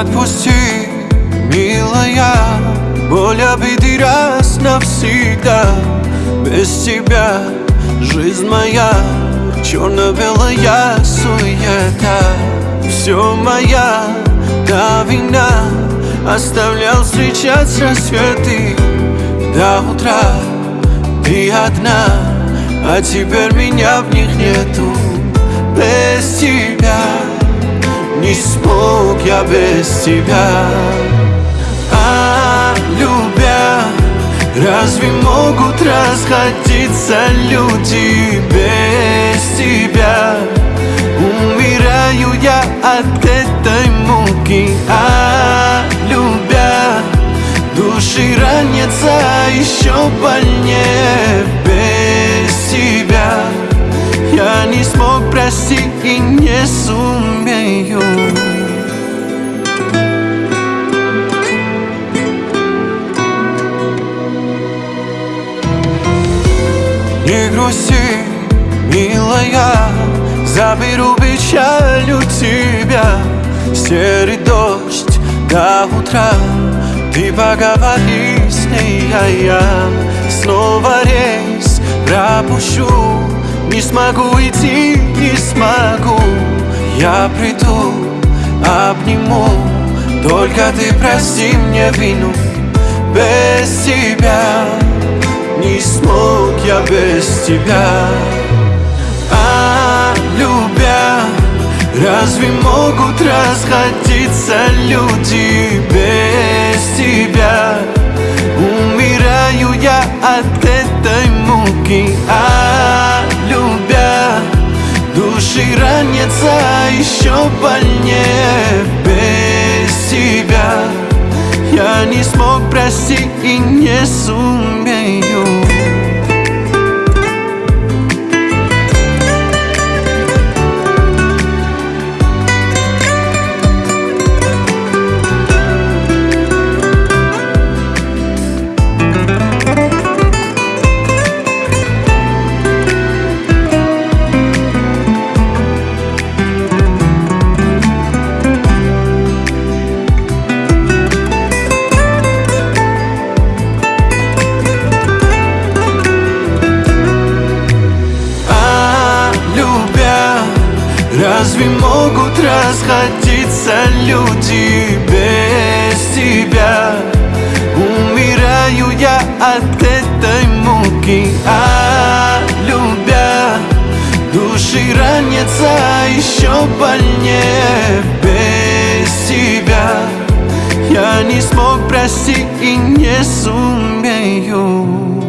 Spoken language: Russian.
Отпусти, милая Боль обиды раз навсегда. Без тебя жизнь моя Черно-белая суета. Все моя да вина Оставлял встречать рассветы. До утра ты одна А теперь меня в них нету. Без тебя Не смог я без тебя. А любя Разве могут расходиться люди без тебя? Умираю я от этой муки. А любя Души ранятся еще больнее без тебя. Я не смог простить и не сумею. Не грусти, милая Заберу печаль у тебя. Серый дождь до утра Ты поговори с ней, а я Снова рейс пропущу. Не смогу идти, смогу. Я приду, обниму. Только ты прости мне вину. Без тебя не смог я без тебя. А любя Разве могут расходиться люди ранятся еще больнее. Без тебя я не смог простить и не сумею Разве могут расходиться люди без тебя? Умираю я от этой муки, а любя Души ранятся еще больнее без тебя Я не смог простить и не сумею